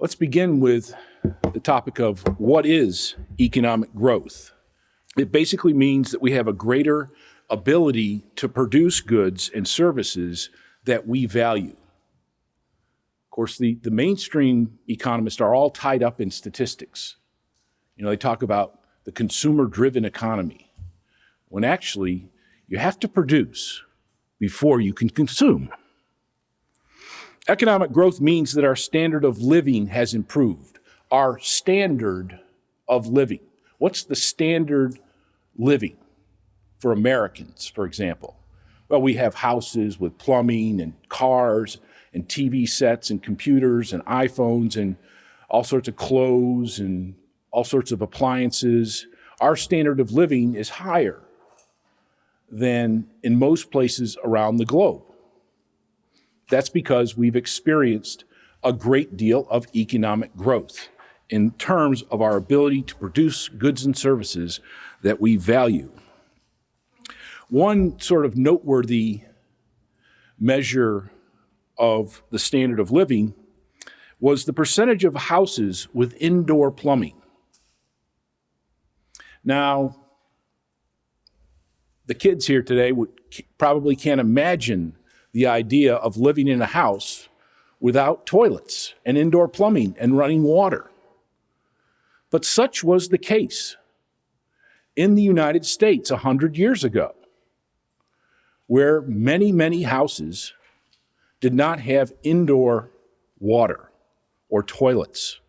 Let's begin with the topic of what is economic growth. It basically means that we have a greater ability to produce goods and services that we value. Of course, the, the mainstream economists are all tied up in statistics. You know, they talk about the consumer-driven economy, when actually you have to produce before you can consume. Economic growth means that our standard of living has improved. Our standard of living. What's the standard living for Americans, for example? Well, we have houses with plumbing and cars and TV sets and computers and iPhones and all sorts of clothes and all sorts of appliances. Our standard of living is higher than in most places around the globe. That's because we've experienced a great deal of economic growth in terms of our ability to produce goods and services that we value. One sort of noteworthy measure of the standard of living was the percentage of houses with indoor plumbing. Now, the kids here today would probably can't imagine the idea of living in a house without toilets and indoor plumbing and running water. But such was the case in the United States a hundred years ago, where many, many houses did not have indoor water or toilets.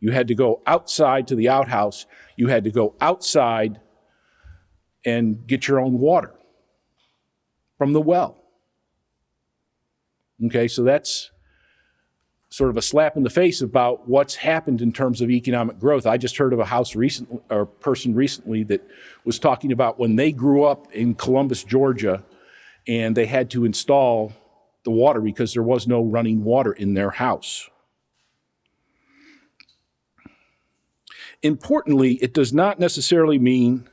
You had to go outside to the outhouse. You had to go outside and get your own water from the well. Okay, so that's sort of a slap in the face about what's happened in terms of economic growth. I just heard of a house recently, or person recently that was talking about when they grew up in Columbus, Georgia, and they had to install the water because there was no running water in their house. Importantly, it does not necessarily mean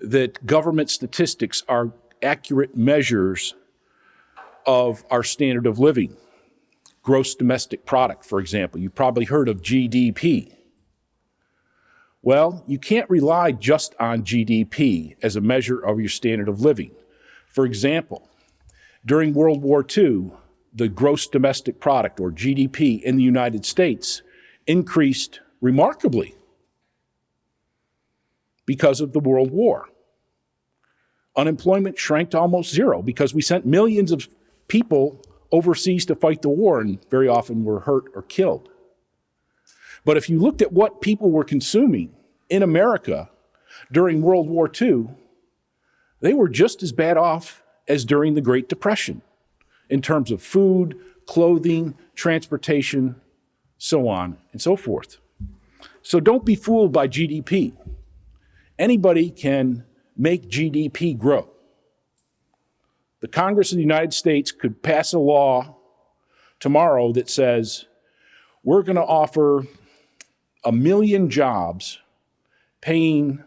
that government statistics are accurate measures of our standard of living. Gross domestic product, for example. You've probably heard of GDP. Well, you can't rely just on GDP as a measure of your standard of living. For example, during World War II, the gross domestic product, or GDP, in the United States increased remarkably because of the World War. Unemployment shrank to almost zero because we sent millions of people overseas to fight the war and very often were hurt or killed. But if you looked at what people were consuming in America during World War II, they were just as bad off as during the Great Depression in terms of food, clothing, transportation, so on and so forth. So don't be fooled by GDP. Anybody can make GDP grow the Congress of the United States could pass a law tomorrow that says we're going to offer a million jobs paying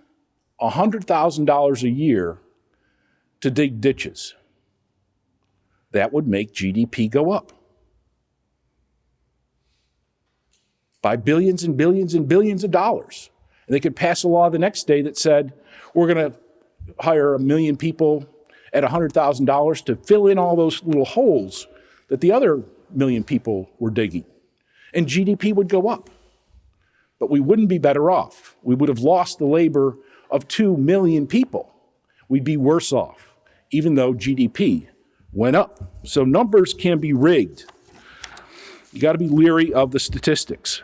$100,000 a year to dig ditches. That would make GDP go up by billions and billions and billions of dollars. And they could pass a law the next day that said, we're going to hire a million people at $100,000 to fill in all those little holes that the other million people were digging. And GDP would go up. But we wouldn't be better off. We would have lost the labor of 2 million people. We'd be worse off, even though GDP went up. So numbers can be rigged. You got to be leery of the statistics.